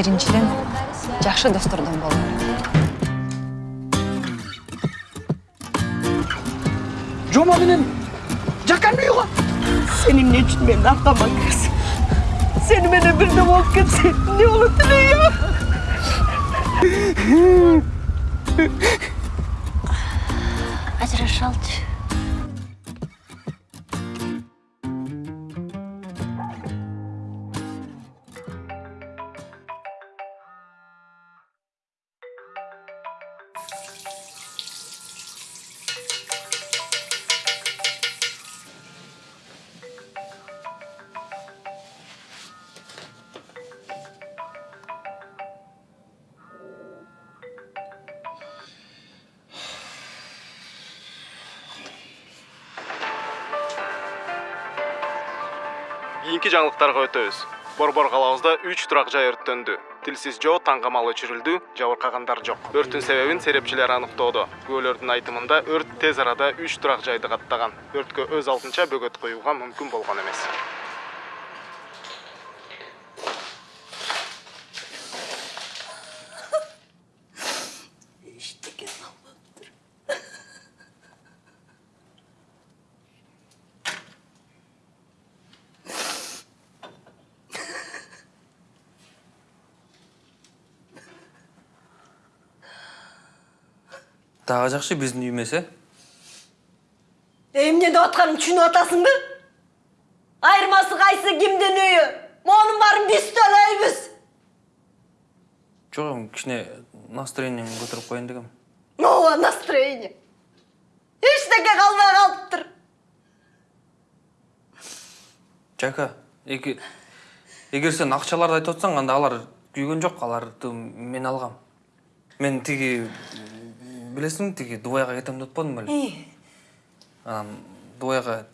биринчиден жакшы достордон бололу жома менен жакан үйгө Сен эмне үчүн мени аркама киресиң? Сени менен бирде болуп кетсек эмне болот эле? ажырашалычы кийинки жаңылыктарга өтөбүз борбор калабызда үч турак жай өрттөндү. Тилсиз жоо таңгамал өчүрүлдү жабыркагандар жок өрттүн себебин серепчилер аныктоодо күбөлөрдүн айтымында өрт тез арада үч турак жайды каттаган өрткө өз алдынча бөгөт коюуга мүмкүн болгон эмес дагы жакшы биздин үй эмес э Эмне деп атканын түшүнүп атасыңбы? Айырмасы кайсы кимдин үйү? Монун баарын биз төлөйбүз. жок эми кичине настроениеңи көтөрүп коеюн дегем Ооба настроение. Эчтеке калбай калыптыр. жака эки эгер сен акчаларды айтып атсаң анда алар күйгөн жок аларды мен алгам мен тиги билесиңби тиги дубайга кетем деп атпадым беле анан дубайга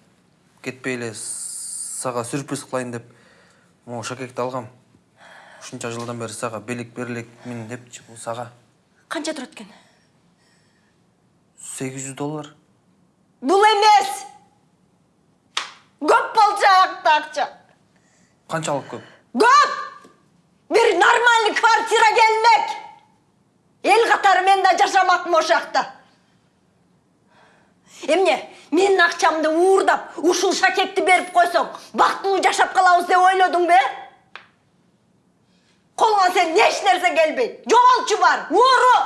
кетпей эле сага сюрприз кылайын деп могу шакекти алгам ушунча жылдан бери сага белек бере элекмин депчи бул сага Канча турат экен? сегиз жүз доллар Бул эмес. Көп болчу аякта акча. канчалык көп Көп! Бир нормальный квартира келмек. Эл катары мен да жашамакмын ошол жакта. Эмне? Менин акчамды уурдап, ушул шакекти берип койсоң, бактылуу жашап калабыз деп ойлодуңбу, э? Колуңа сен эч нерсе келбейт. Жоголчу бар, ууру!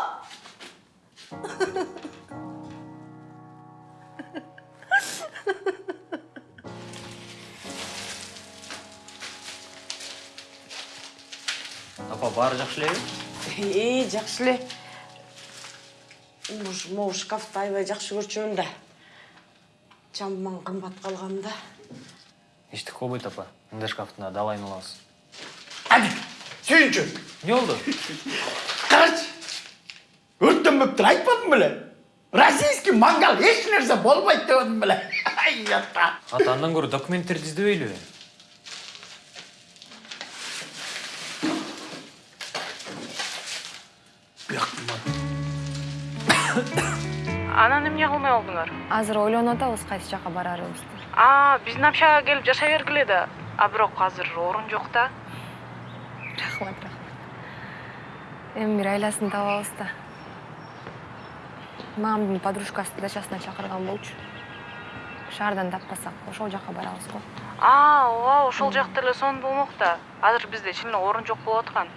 апа баары жакшы жакшы эле. Уж могу шкафты аябай жакшы көрчүмүн да. Жаман кымбат калган да. эчтеке болбойт апа мындай шкафтын далайын алабыз Әді, сүйінші. эмне болду Қарашы. Өрттенбептір айтпадым біле. Российский мангал еш нәрсе болмайды біле. Ай, ата. ата андан анан эмне кылмай болдуңар азыр ойлонуп атабыз кайсы жака барарыбызды. А биздин общагага келип жашай бергиле да. А бирок азыр орун жок да. Рахмат рахмат. Эми бир айласын табабыз да. Мамамдын подружкасы дачасына чакырган болчу. Шаардан таппасак ошол жака барабыз го. А ооба ошол жакта эле сонун болмок да. Азыр бизде чын эле орун жок болуп аткан.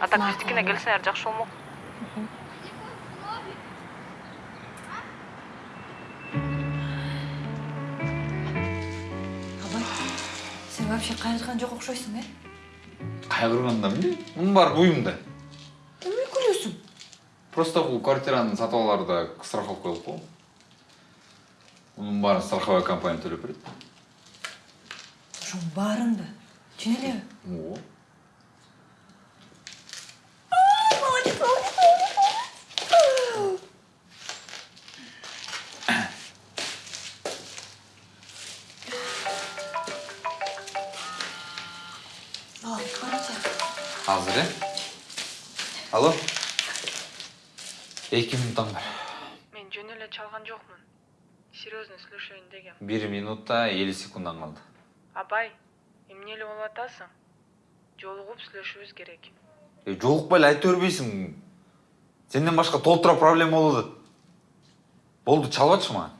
А так биздикине келсеңер жакшы болмок сен вообще кайгырган жок окшойсуң э кайгырганда эмне мунун баары буюмда эмне күлөсүң просто бул квартираны сатып алаарда страховка коюп го мунун баарын страховой компания төлөп берет ошонун баарынды чын элеби э алло эки минутуң бар мен жөн эле чалган жокмун серьезно сүйлөшөйүн дегем бир минутта элүү секундуң калды абай эмнеле болуп атасың жолугуп сүйлөшүбүз керек е жолукпай эле айта бербейсиң сенден башка толтура проблема болуп атат болду чалып атчы мага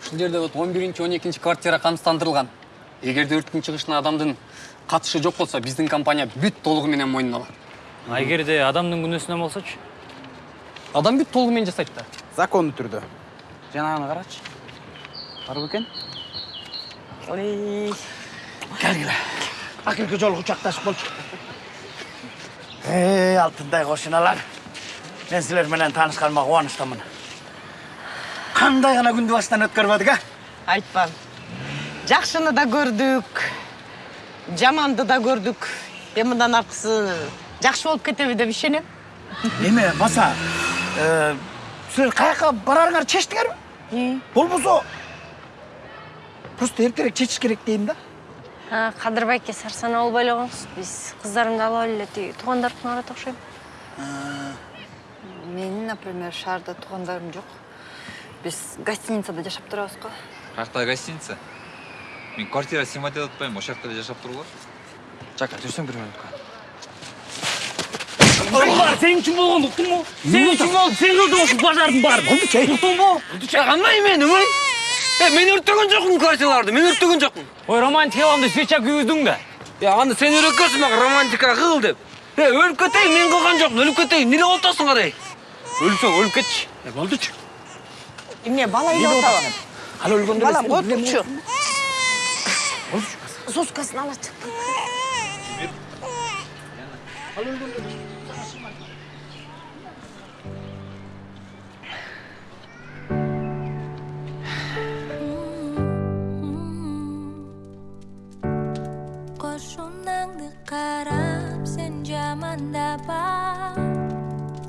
ушул жерде вот он биринчи он экинчи квартира камсыздандырылган эгерде өрттүн чыгышына адамдын катышы жок болсо биздин компания бүт толугу менен мойнуна алат А эгерде адамдын күнөөсүнөн болсочу адам бүт толугу менен жасайт да закондуу түрдө жанагыны карачы бар бекен келгиле акыркы жолу кучакташып болчу эй алтындай кошуналар мен силер менен таанышканыма кубанычтамын кандай гана күндү баштан өткөрбөдүк а? Айтпа. Жакшыны да көрдүк. Жаманды да көрдүк. Эми мындан аркысы жакшы болуп кетеби деп ишенем. эме баса э, силер каяка барарыңарды чечтиңерби болбосо просто эртерээк чечиш керек дейм да. Кадыр байке сарсана болбой эле коңуз биз кыздарымды алып эле тиги туугандарымдын барат окшойм менин например шаарда туугандарым жок биз гостиницада жашап турабыз го каякта гостиница? Мен квартира снимать этип атпаймынбы ошол жакта эле жашап тургула жака жүрсөң бир мүнөткө бар сен үчүн болгон уктуңбу сен үчүн болуп сен кылдың ушул бажардын баарын уктуңбу кандай мен ой э мен өрттөгөн жокмун квартираларды мен өрттөгөн жокмун ой романтикаламды свеча күйгүздүң да е анда сен үйрөткөнсүң мага романтика кыл деп е өлүп кетейин мен кылган жокмун өлүп кетейин эмне болуп атасың кадай өлсөң өлүп кетчи э болдучу Эмне бала үйдө атабы? ал өлгөндө Балам отурчу. Qarab sen jamandaba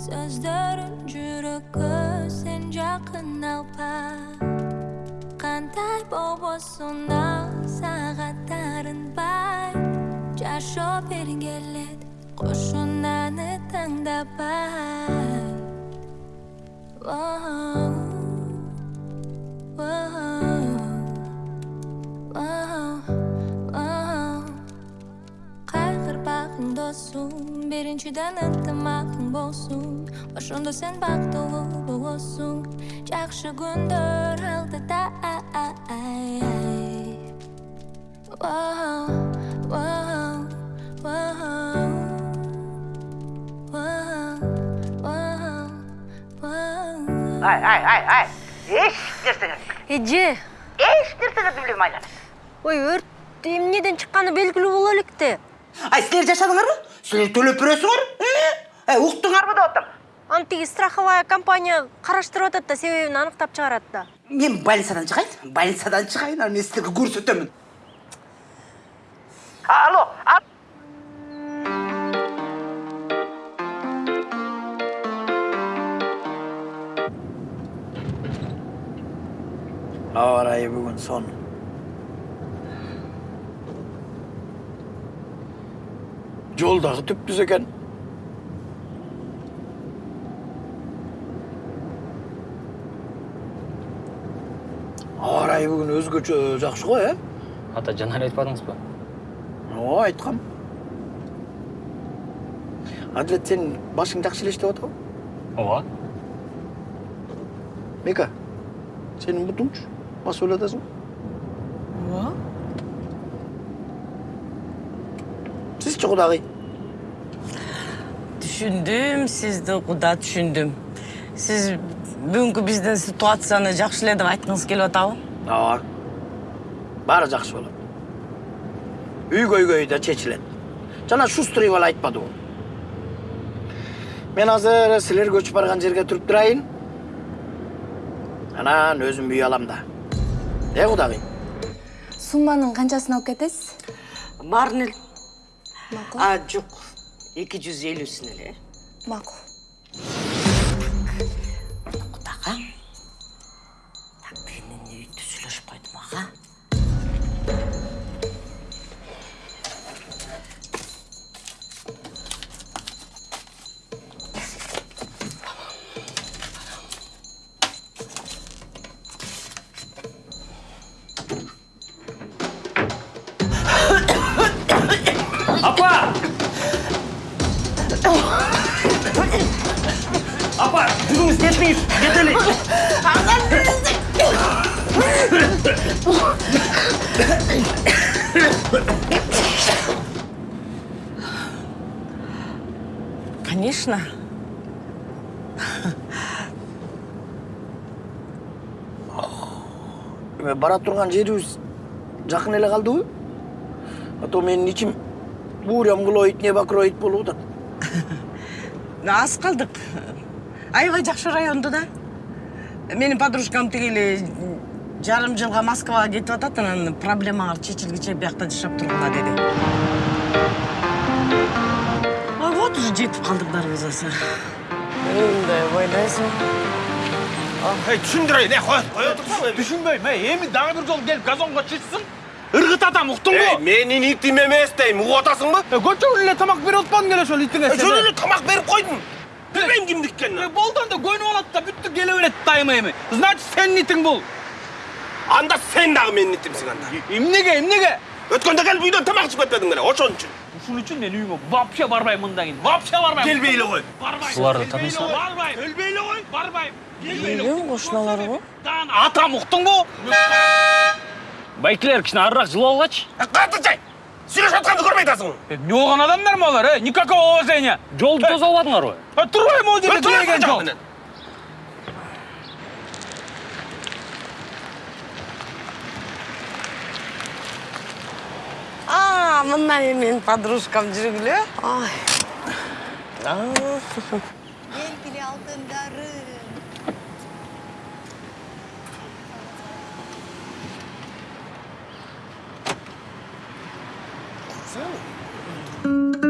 So'zlarim jurakka sen yaqin alpa Qanday bobosunda saatlarin bay кандай болбосун ал сага таарынбай жашоо бир кошунаны тандабай кайгырбагың досум биринчиден ынтымагың болсун ошондо сен бактылуу болосуң жакшы күндөр алдыда Ай, ай, ай, ай. Эже Эч нерсеңерди билбейм айланып. ой өрт эмнеден чыкканы белгилүү боло электе Ай, силер жашадыңарбы? Силер төлөп бересиңер? Эй, уктуңарбы деп атам. аны тиги страховая компания караштырып атат да себебин аныктап чыгарат да Мен больницадан чыгайын. Больницадан чыгайын, анан мен силерге көрсөтөмүн. Алло, ал- аба ырайы бүгүн сон жол дагы түптүз экен аба ырайы бүгүн өзгөчө жакшы го э ата жана эле айтпадыңызбы ооба айткам адилет сен башың жакшы эле иштеп атабы ооба мека сенин бутуңчу басып эле атасың Ооба. сизчи кудагый Түшүндүм, сизди куда түшүндүм. Сиз бүгүнкү биздин ситуацияны жакшы эле деп айткыңыз келип атабы? Ооба баары жакшы болот үй көйгөйү да чечилет жана шустрый бала айтпадыбы мен азыр силер көчүп барган жерге туруп турайын анан өзүм үй алам да. Э кудагый сумманын канчасын алып кетесиз Баарын эле. А, жок. 250-син эле. макул сүйлөшүп турган жерибиз жакын эле калдыбы а то менин ичим буурям кулойт не бакыройт болуп атат аз калдык аябай жакшы райондо да менин подружкам тиги эле жарым жылга москвага кетип атат анан проблемалар чечилгиче биякта жашап тургула деди а вот уже жетип калдык дарбазасы мындай ойлойсуң ей түшүндүрөйүн э кое кое турсуң түшүнбөйм эй эми дагы бир жолу келип газонго чычсың ыргыт атам уктуңбу менин итим эмес дейм угуп атасыңбы көчөгүн эле тамак берип атпадың эле ошол итиңе жөн эле тамак берип койдум билбейм кимдики экенин болду анда көнүп алат да бүттү келе берет дайыма эми значит сенин итиң бул анда сен дагы менин итимсиң анда эмнеге эмнеге өткөндө келип үйдөн тамак ичип кетпедиң беле ошон үчүн ушун үчүн мен үйүңө вообще барбайм мындан кийин вообще барбайм келбей эле кой барбайм Суларды тааныйсыңбы? барбайм келбей эле кой барбайм келбей эле үйдүн кошуналары го атам уктуңбу байкелер кичине арыраак жылып алгачы катычай сүйлөшүп атканды көрбөй атасың эмне болгон адамдармы алар э никакого уважения. Жолду тосуп албадыңарбы турбайм могу жерде тилеген жол? А мындан эми менин подружкам жүргүлө ой белгиле алтындарым. そう。うん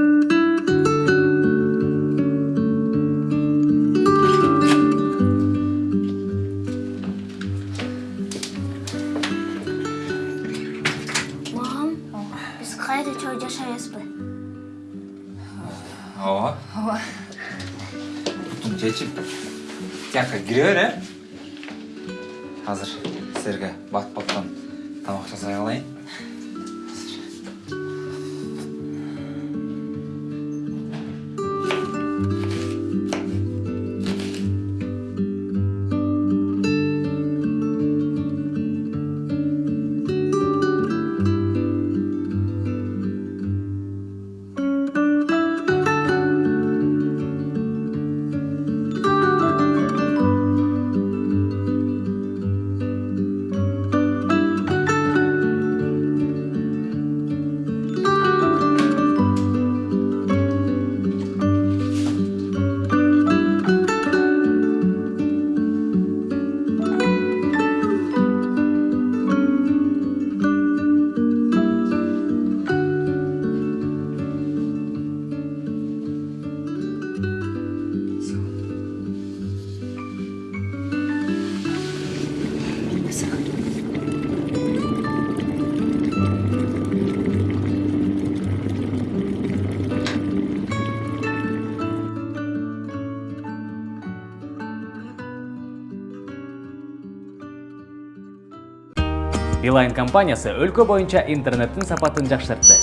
Билайн компаниясы өлкө боюнча интернеттин сапатын жакшыртты.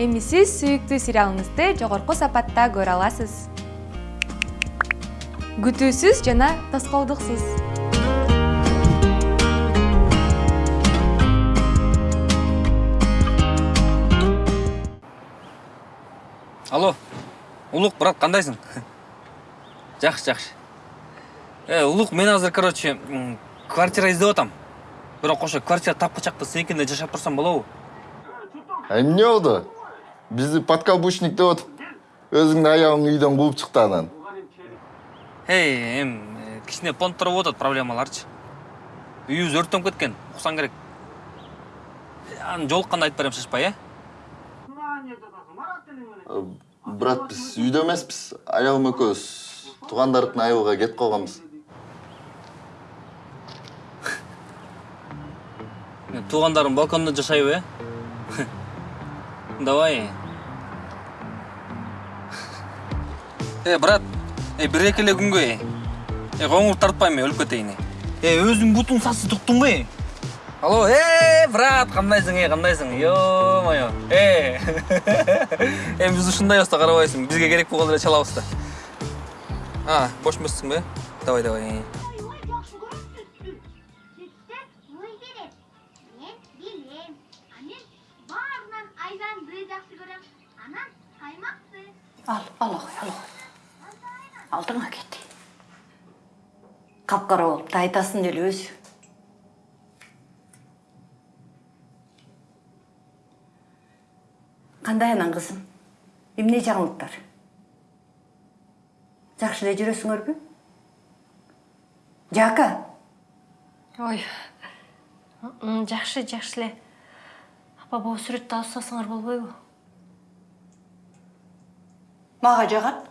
Эми сиз сүйүктүү сериалыңызды жогорку сапатта көрө аласыз. Күтүүсүз жана тоскоолдуксуз. алло улук брат кандайсың жакшы жакшы э улук мен азыр короче квартира издеп атам бирок ошо квартира тапкычакта сеникинде жашап турсам болобу эмне болду бизди подкаблучник деп атып өзүңдүн аябың үйдөн кууп чыкты анан эй эми э, кичине понттор болуп атат проблемаларчы үйүбүз өрттөнүп кеткен уксаң керек. Анан жолукканда айтып берем шашпай э брат биз үйдө эмеспиз аябым экөөбүз туугандардын айылга кетип калганбыз туугандарым балкондо жашайбы э давай э брат э бир эки эле күнгө э коңур тартпайм э өлүп кетейин э өзүң бутуң сасы туктуңбу э алло э брат кандайсың э кандайсың ё мое э эми биз ушундай болсо карабайсың бизге керек болгондо эле чалабыз да а бош бе давай давай жакшы көрөм. Анан каймакты. Ал ал ағай ал ағай алдыңа кет қап қара болыпты айтасың деле өзі қандай анан қызым эмне жаңылыктар? Жакшы эле жүрөсүңөрбү? Жака? Ой. Жакшы жакшы эле. Апа могу сүрөттү алып салсаңар болбойбу мага жагат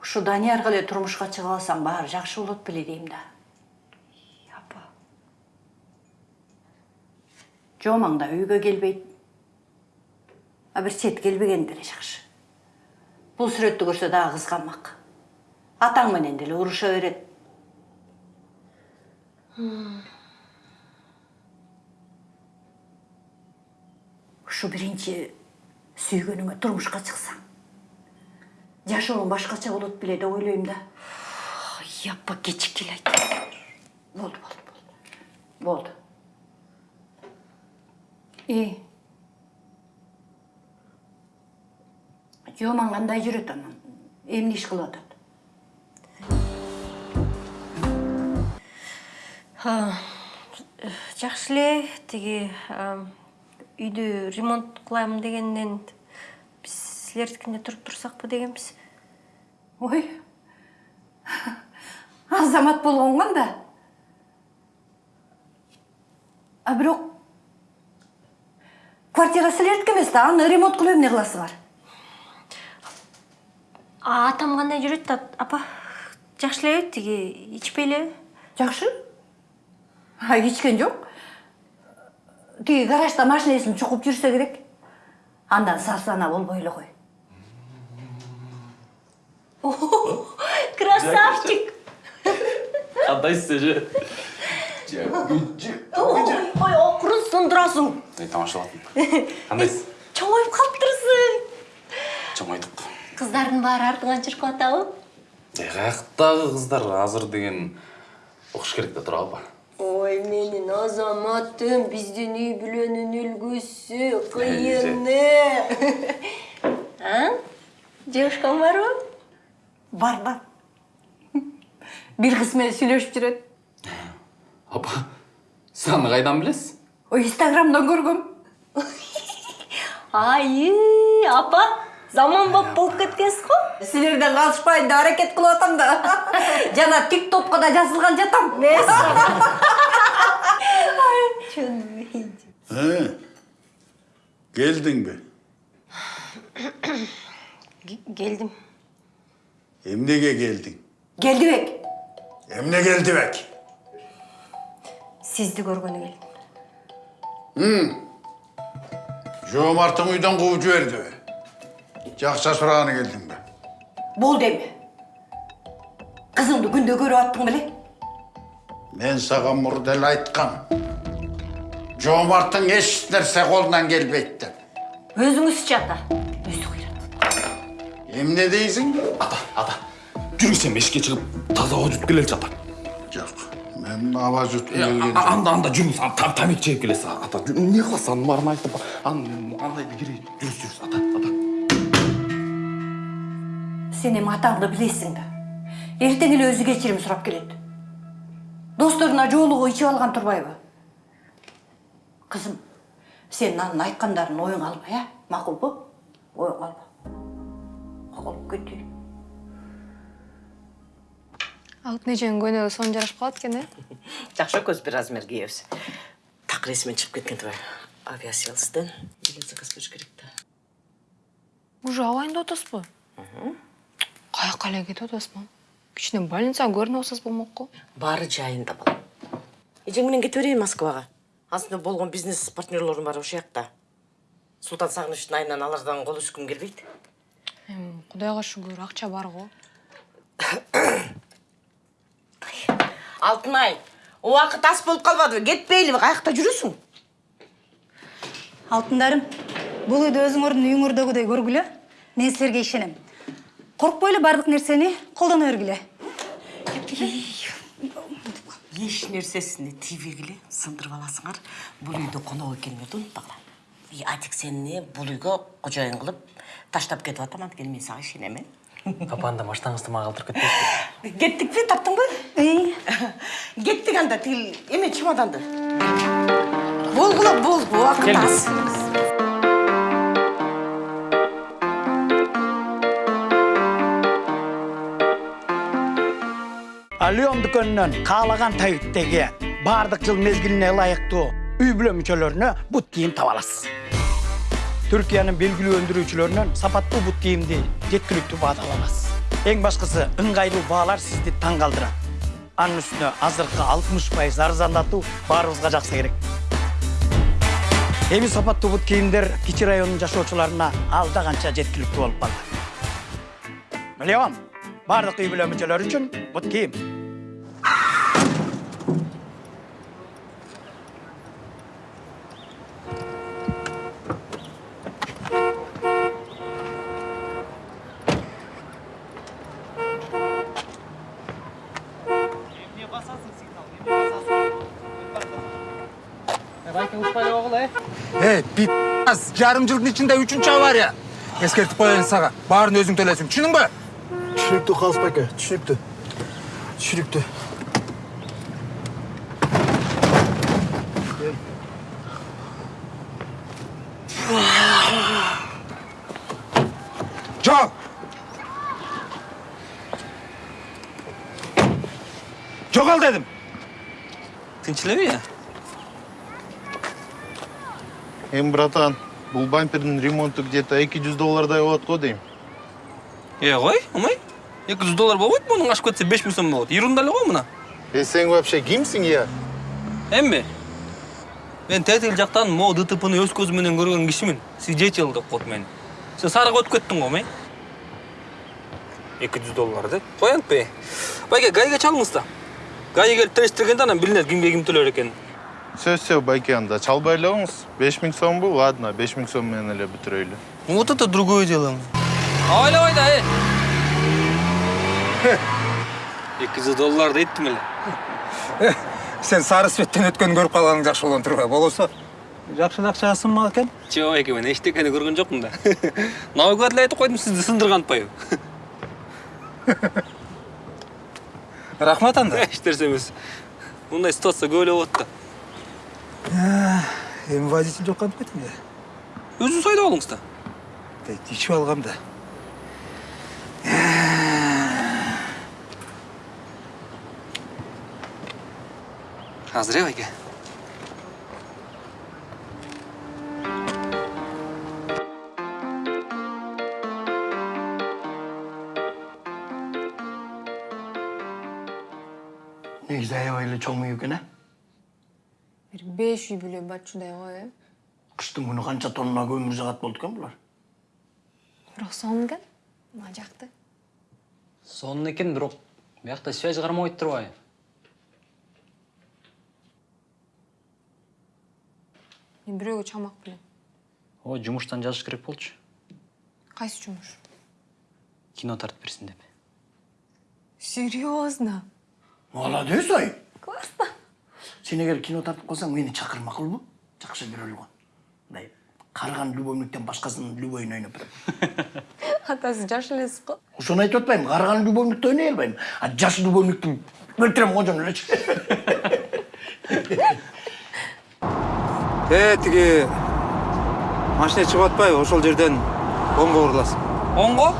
ушу даниярга эле турмушка чыгып алсаң баары жакшы болот беле дейм да. Апа жомаң да үйгө келбейт. А бир чет келбеген деле жакшы. Бул сүрөттү көрсө дагы кызганмак. Атаң менен деле уруша берет. Ушу биринчи сүйгөнүңө турмушка чыксаң жашооң башкача болот беле деп ойлойм да. Апа кечикки эле айт. Болду болду болду болду и? Жомаң кандай жүрөт анан эмне иш кылып атат А, жакшы эле тиги а, үйдү ремонт кылайм дегенден биз силердикинде туруп турсакпы дегенбиз ой. Азамат болгон канда а бирок квартира силердики эмес да аны ремонт кылып эмне кыласыңар а атам кандай жүрөт да апа жакшы эле тиги ичпей эле жакшы а ичкен жок тиги гаражда машинесин чукуп жүрсө керек андан сарсана болбой эле кой красавчик! Кандайсыз эже ой окурусун турасың тамашалап кандайсыз чоңоюп калыптырсың чоңойдук кыздардын баары артыңан чыркып атабы каяктагы кыздар азыр деген окуш керек да туурабы ой менин азаматым биздин үй бүлөнүн үлгүсү кыйыны а жугушкан барбы бар бар бир кыз менен сүйлөшүп жүрөт апа сиз аны кайдан билесиз ой инстаграмдан көргөм ай апа заманбап болуп кеткенсиз го силерден калышпайын деп аракет кылып атам да. Жана тик топко да жазылган жатам. He, geldin mi? келдим Emnege geldin? келдибек Emne geldi bek? сизди көргөнү келдим Hı. Jomart'ın Жақша сұрағаны келдің бе? болду эми кызыңды күндө көрүп аттың беле Мен саған мұрда эле айткам. Жомарттың еш нәрсе қолынан келбейді деп. өзүңүзчү ата Эмне дейсің? ата ата жүрүң сен бешикке чыгып таза ауа жутуп келеличи ата Жоқ, мен аба жұтқым Э, келген анда анда жүрүңүз ата тамек чегип келесиз ата эмне кыласыз анын баарын айтып андайды керек жүрүңүз жүрүңүз ата ата сен эми атаңды билесиң да эртең эле өзү кечирим сурап келет досторуна жоолугу ичип алган турбайбы кызым сен анын айткандарын оюңа алба э макулбу оюңа алба алып кетейин алып неженин көнөгү сонун жарашып калат экен э жакшы экөөбүз бир размер кийебиз так ресми чыгып кеткен турбайбы авиасейлстен заказ бериш керек да уже абайында атасызбы каяка эле кетип атасыз мам кичине больницага көрүнүп алсаңыз болмок го баары жайында балам эжең менен кете берейин москвага ансында болгон бизнес партнерлорум бар ошол жакта султан сагынычтын айынан алардан кол үзгүм келбейт эми кудайга шүгүр акча бар го алтынай убакыт ас болуп калбадыбы кетпейлиби каякта жүрөсүң алтындарым бул үйдү өзүңөрдүн үйүңөрдөгүдөй көргүлө мен силерге ишенем. Коркпой эле баардык нерсени колдоно бергиле еш нерсесине тийбегиле сындырып аласыңар бул үйдө конок экенимерди унутпагыла и атик сени бул үйгө кожоюн кылып таштап кетип атам анткени мен сага ишенем э папаны да маштаңызды мага калтырып кетпейсизби кеттикпи таптыңбы кеттик анда тигил эме чемоданды болгула бол убакыт аз алион дүкөнүнөн каалаган табиттеги баардык жыл мезгилине ылайыктуу үй бүлө мүчөлөрүнө бут кийим таба аласыз. Түркиянын белгилүү өндүрүүчүлөрүнөн сапаттуу бут кийимди жеткиликтүү баада ала аласыз. Эң башкысы ыңгайлуу баалар сизди таң калтырат анын үстүнө азыркы алтымыш пайыз арзандатуу баарыбызга жакса керек. Эми сапаттуу бут кийимдер кичи райондун жашоочуларына алда канча жеткиликтүү болуп калды. Леон баардык үй бүлө мүчөлөрү үчүн бут кийим эй пи жарым жылдын ичинде үчүнчү авария эскертип коеюн сага баарын өзүң төлөйсүң түшүндүңбү түшүнүктүү калыс байке түшүнүктүү түшүнүктүү жол жогол дедим тынч элеби я эми братан бул бампердин ремонту где то эки жүз доллардай болот го дейм э кой омай эки жүз доллар болбойт мунун ашып кетсе беш миң сом болот ерунда эле го мына. Э сен вообще кимсиң я эмби мен тетиги жактан могу дтпны өз көзүм менен көргөн кишимин свидетель деп коет мени сен сарыга өтүп кеттиң го омай эки жүз доллар деп кой антпей байке гайге чалыңыз да. Гайге келип териштиргенде анан билинет кимге ким төлөр экенин сөз сөз байке анда чалбай эле коңуз беш миң сомбу ладно беш миң сом менен эле бүтүрөйлү вот это другое дело. Абайлабай да э эки жүз доллар дейттим эле. Сен сары светтен өткөнү көрүп калганың жакшы болгон турбайбы болбосо жакшы акча сынмак экен жок байке мен эчтекени көргөн жокмун да. Навыгат эле айтып койдум сизди сындырган атпайбы рахмат анда. Эч нерсе эмес мындай ситуация көп эле болот да эми водитель жок кантип кетем я өзүңүз айдап алыңыз да ичип алгам да. Азыр э байке негизи аябай эле чоң үй экен э беш үй бүлө батчудай го э? Кыштын күнү канча тонна көмүр жагат болду экен булар? Бирок сонун экен мага жакты. Сонун экен бирок биякта связь кармабайт турбайбы? Мен бирөөгө чыкмак белем ой жумуштан жазыш керек болчу. Кайсы жумуш? Кино тартып берсин деп. Серьезно молодец ай классно сен эгер кино тартып калсаң мени чакыр макулбу жакшы көрөлгөн мындай карыган любовниктен башкасынын любовун ойноп берем атасы жаш элесиз го ошону айтып атпаймынбы карыган любовникти ойной албайм а жаш любовникти өлтүрөм кожону элечи э тиги машина чыгып атпайбы ошол жерден оңго буруласың оңго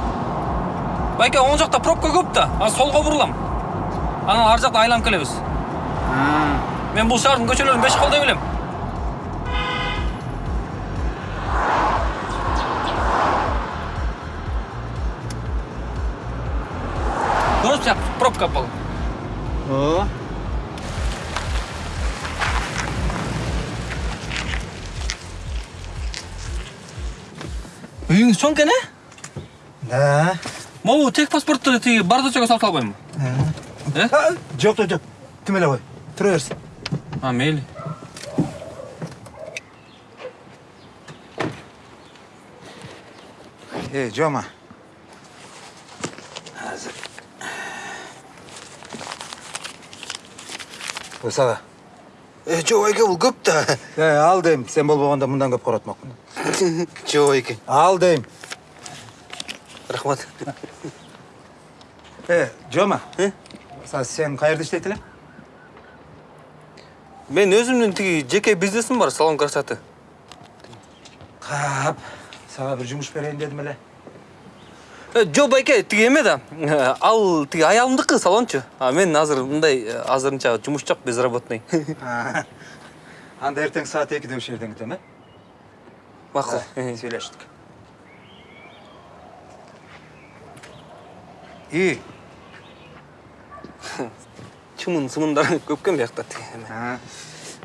байке оң жакта пробка көп да анан солго бурулам анан ар жакта айланып келебиз мен бул шаардын көчөлөрүн беш колдой билем көрүңүз пробка бол ооба үйүңүз чоң экен э да могу тех паспортту тиги бардачага салып албаймынбы э жок жок жок тим эле кой тура берсин Амель. Эй, Азыр. Осаға. Э, жоқ айке, бұл көп та. Э, ал дейм, сен болмағанда мұндан көп қаратмақпын. Жоқ айке. Ал дейм. Рахмат. Э, Джома. Э? Сен қайырды іштейтілі? Мен өзүмдүн тиги жеке бизнесим бар салон красоты. Кап сага бир жумуш берейин дедим эле Э, жок байке тиги эме да? Э, ал тиги аялымдыкы салончу а мен азыр мындай э, азырынча жумуш жок безработный. Анда эртең саат экиде ушул жерден күтөм э? Макул сүйлөштүк и? чымын сымындары көп экен биякта тиги эме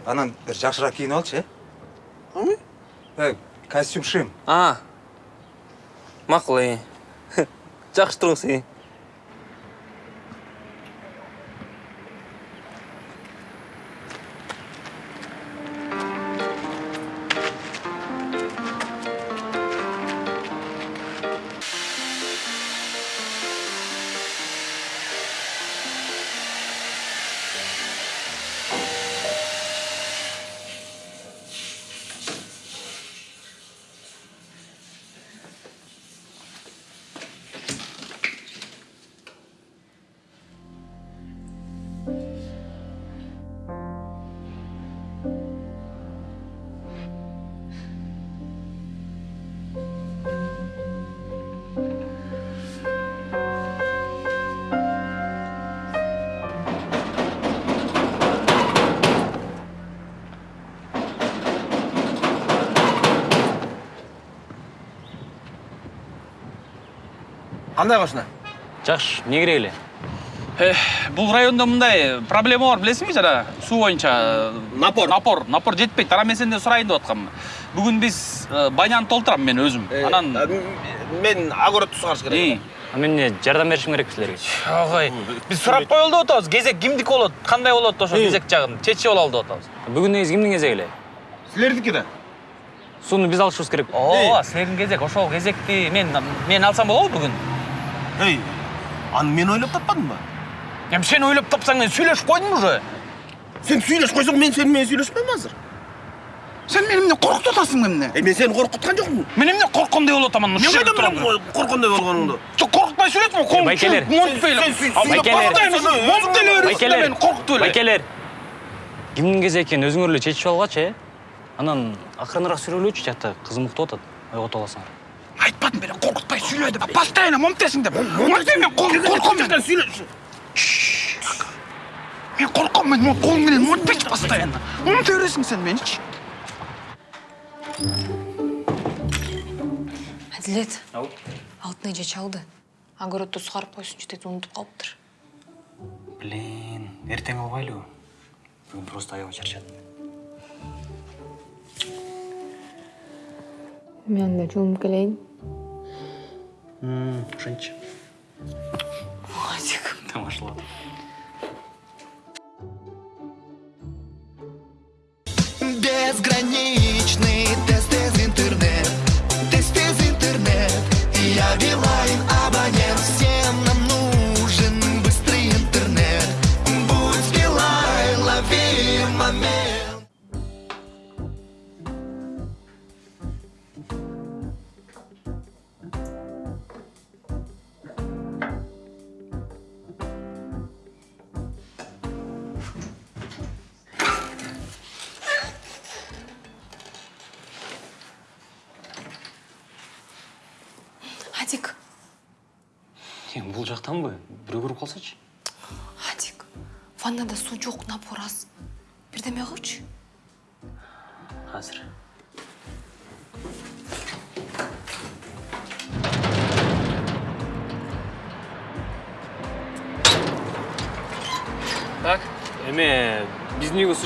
анан бир жакшыраак кийинип алчы э э костюм шим а макул э жакшы туруңуз э кандай кошуна жакшы эмне керек эле бул райондо мындай проблема бар билесиңби жана суу боюнча напор. напор напор жетпейт анан мен сенден сурайын деп аткам бүгүн биз э, баняны толтурам мен өзүм анан мен огород сугарыш керек. А мен эмне жардам беришим керек силерге ой биз сурап коелу деп атабыз кезек кимдики болот кандай болот ошо кезек жагын чечип алалы деп атабыз бүгүн негизи кимдин кезеги эле силердики да сууну биз алышыбыз керек. Ооба силердин кезек ошол кезекти мен мен алсам болобу бүгүн эй аны мен ойлоп таппадымбы эми сен ойлоп тапсаң мен сүйлөшүп койдум уже. Сен сүйлөшүп койсоң мен сени менен сүйлөшпөйм азыр. Сен мени эмне коркутуп атасың эмне Э, мен сени коркуткан жокмун мен эмне корккондой болуп атамын мен кайдан билем корккондой болгонуңду жок коркутпай сүйлөшмө колуң байкелер. байкелер. байкелер. Кимдин кезеги экенин өзүңөр эле чечип алгачы э анан акырыныраак сүйлөлөчү жакта кызым уктап атат ойготуп аласыңар айтпадым беле деп постоянно монтесиң деп мен корком мен мен корком мен колуң менен монтпейчи постоянно монте бересиң сен меничи әділет алтын эже чалды огородду сугарып койсунчу деди унутуп калыптыр блин эртең албайлыбы бүгүн просто аябай чарчадым мен анда М -м, Женщина. Владик, там ошла.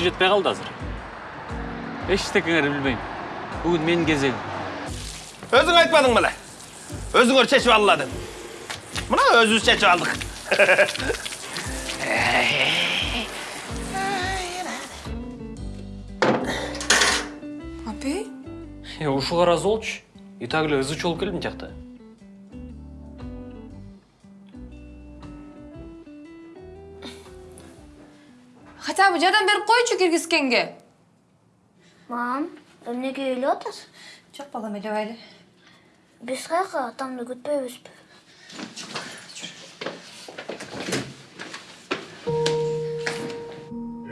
Жетпей калды азыр эчтекеңерди билбейм бүгүн менин кезегим өзүң айтпадың беле өзүңөр чечип алгыла деп мына өзүбүз чечип алдык апей Е, ушуга ыраазы болчу. И так эле ызычуу болуп келдим жардам берип койчу киргизгенге мам эмнеге үйлеп атасың жок балам элебайлы биз каяка атамды күтпөйбүзбү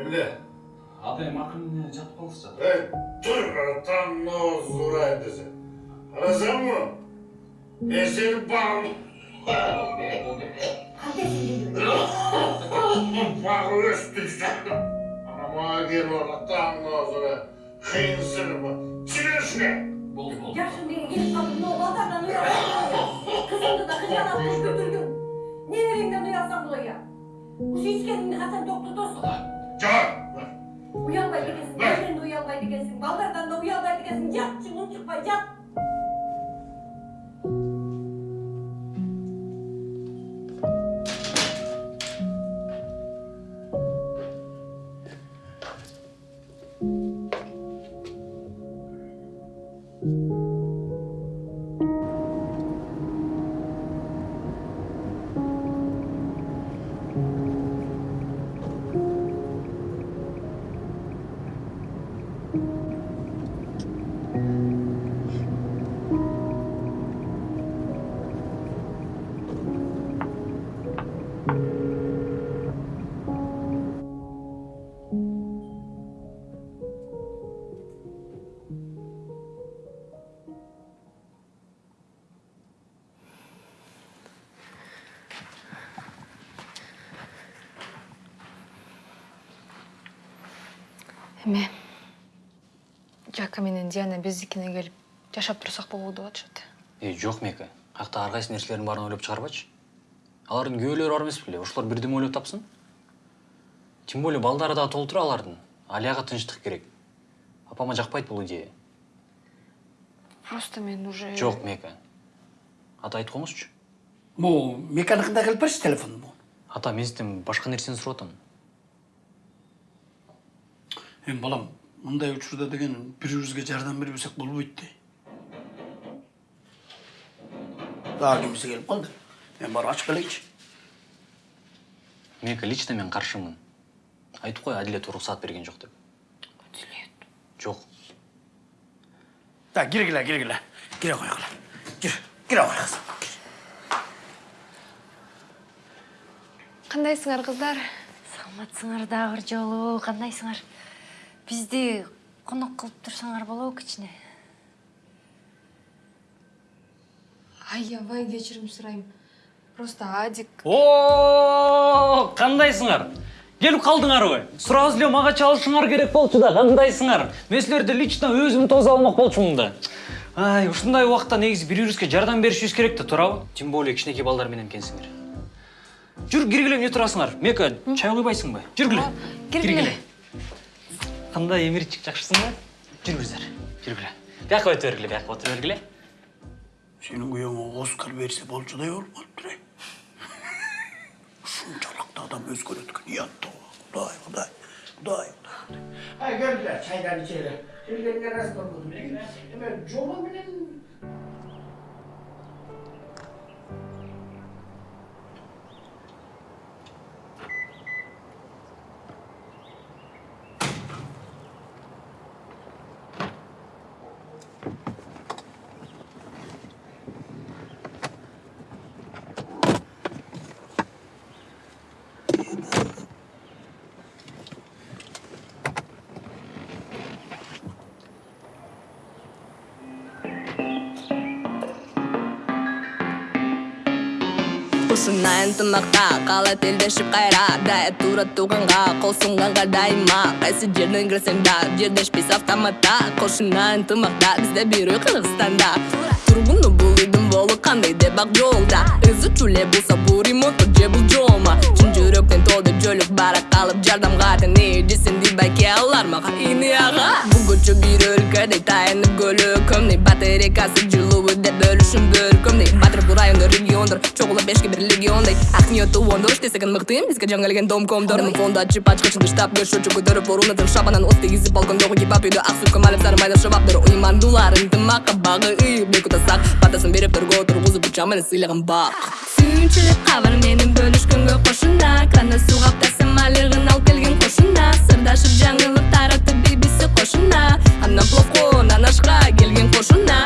Эмне? атайым акырын жатып калсычы Эй, тур, там нос урайын десе. Карасаңбы? Мен сени багып. Анама келип ала там нос урай. Кыйынсырма. Чыгышка. болду болду жакшы эмнеге келип калдың мына балдардан уялсаң кызыңды да уялсаң былай ушу ичкениңди качан токтотосуң Жак. уялбайт экенсиң небереңден уялбайт экенсиң балдардан да экенсиң жатчы унчукпай жат эме жака менен диана биздикине келип жашап турсак болобу деп атышат эй жок мека каякта ар кайсы нерселердин баарын ойлоп чыгарбачы алардын күбөлөрү бар эмес беле ошолор бирдеме ойлоп тапсын. Тем более балдары дагы толтура алардын алияга тынчтык керек. Апама жакпайт бул идея. Просто мен уже жок мека ата айтып бул меканикинде келип берчи телефон бул ата мен сизден башка нерсени сурап эми балам мындай учурда деген бири бирибизге жардам бербесек болбойт да дагы кимиси келип калды мен барып ачып келейинчи мека лично мен каршымын айтып кой адилет уруксаат берген жок деп адилет жок так киргиле киргиле кире койгула кир кире кой кызым кандайсыңар кыздар саламатсыңар дагы бир жолу кандайсыңар бизди конок кылып турсаңар болобу кичине аябай кечирим сурайм просто адик. О кандайсыңар келип калдыңарбы сурап эле мага чалышыңар керек болчу да кандайсыңар мен силерди лично өзүм тосуп алмак болчумун да. Ай ушундай убакта негизи бири бирибизге жардам беришибиз керек да туурабы тем более кичинекей балдар менен экенсиңер жүр киргиле эмне турасыңар мека чай куйбайсыңбы жүргүле киргиле кандай эмирчик жакшысың да жүрүңүздөр жүргүле бияка өтө бергиле бияка отура бергиле сенин күйөөңө оскар берсе болчудай болуп калыптыр эй ушунчалык адам өзгөрөт экен уят кудай кудай кудай кудай ай келгиле чайдан ичели келгенине ырас болбодум эме жолу менен ушундай ынтымакта калат элдешип кайра дая туура тууганга кол сунганга дайыма кайсы жерден кирсең да жердешпиз автоматта. Кошуна ынтымакта бизде бир үй кыргызстанда тургуну бул үйдүн болу кандай деп ак жолда? Ызы чуу эле болсо бул ремонт же бул жома чын жүрөктөн толду жөлүк барак калып жардамга тени десенди байке алар мага ини ага бул көчө бир өлкөдөй таянып көлөкөмдөй батарейкасы жылуу түшүндүр көмдей батырып районда региондор чогулуп бешке бир легиондой ак ниеттүү ондош тесегин мыкты эмеске жаңгелген домкомдор фонду ачып ачкычынды штаб көшөчү көтөрүп орунатын шабанан от тигизип балкондогу гипап үйдү ак сүткө малып сарымайда шабаптыр уймандуулар ынтымакка багы ыйып бек утасак батасын берип торгоо тургузуп жаманы менен сыйлаган бак сүйүнчүлүк кабар менен бөлүшкөнгө кошуна кранда суу каптасын малыгын алып келген кошуна сырдашып жаңылып таратып бибиси кошуна анан плохо анашка келген кошуна